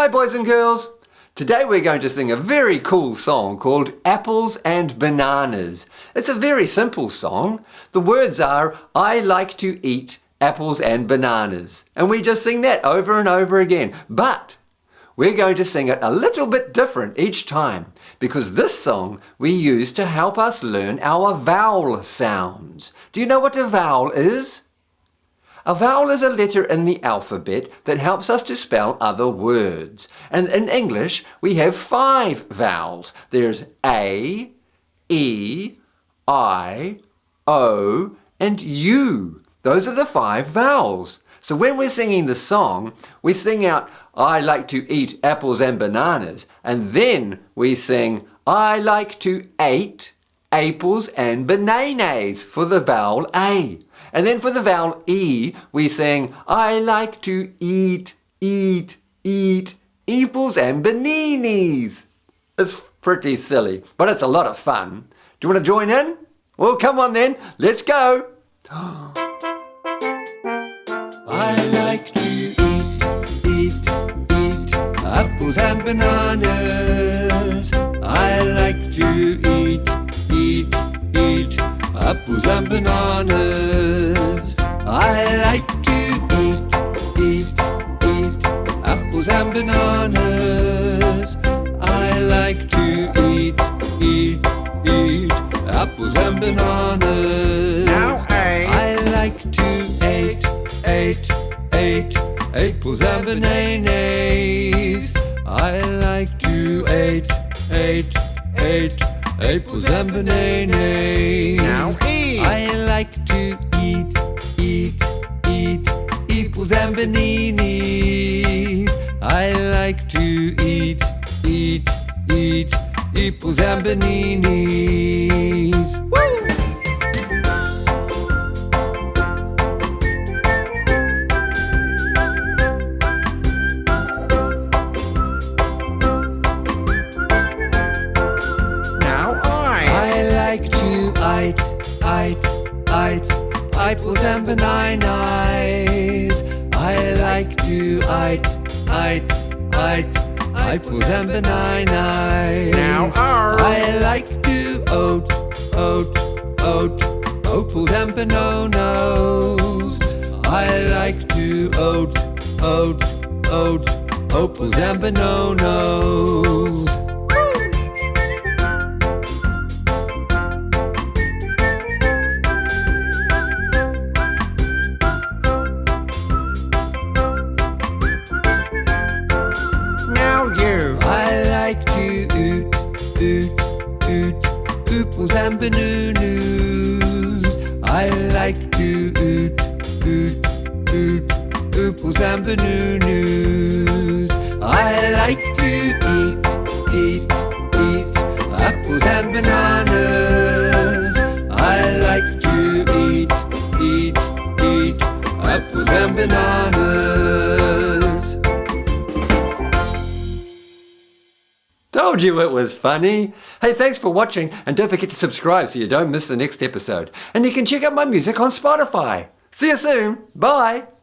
Hi boys and girls! Today we're going to sing a very cool song called Apples and Bananas. It's a very simple song. The words are, I like to eat apples and bananas. And we just sing that over and over again. But we're going to sing it a little bit different each time because this song we use to help us learn our vowel sounds. Do you know what a vowel is? A vowel is a letter in the alphabet that helps us to spell other words. And in English, we have five vowels. There's A, E, I, O, and U. Those are the five vowels. So when we're singing the song, we sing out, I like to eat apples and bananas. And then we sing, I like to eat apples and bananas for the vowel A. And then for the vowel E, we sing, I like to eat, eat, eat apples and bananas. It's pretty silly, but it's a lot of fun. Do you want to join in? Well, come on then, let's go. I like to eat, eat, eat apples and bananas. I like to eat, eat, eat apples and bananas. I like to eat, eat, eat apples and bananas. I like to eat, eat, eat apples and bananas. Now, A. I like to eat, eat, eat apples and bananas. I like to eat, eat, eat apples and bananas. Now, E. I like to eat, eat, eat apples and bananas. I like to eat, eat, eat apples and. Woo! Now I. I like to eat, eat, eat apples and bananas. I like to eat, eat, eat apples and bananas. Now R. I like to oat, oat, oat apples and bananas. I like to oat, oat, oat apples and bananas. Oot, oot, apples and bananas. I like to oot, oot, oot, apples and bananas. I like to eat, eat, eat apples and bananas. I like to eat, eat, eat apples and bananas. Told you it was funny. Hey, thanks for watching and don't forget to subscribe so you don't miss the next episode. And you can check out my music on Spotify. See you soon. Bye.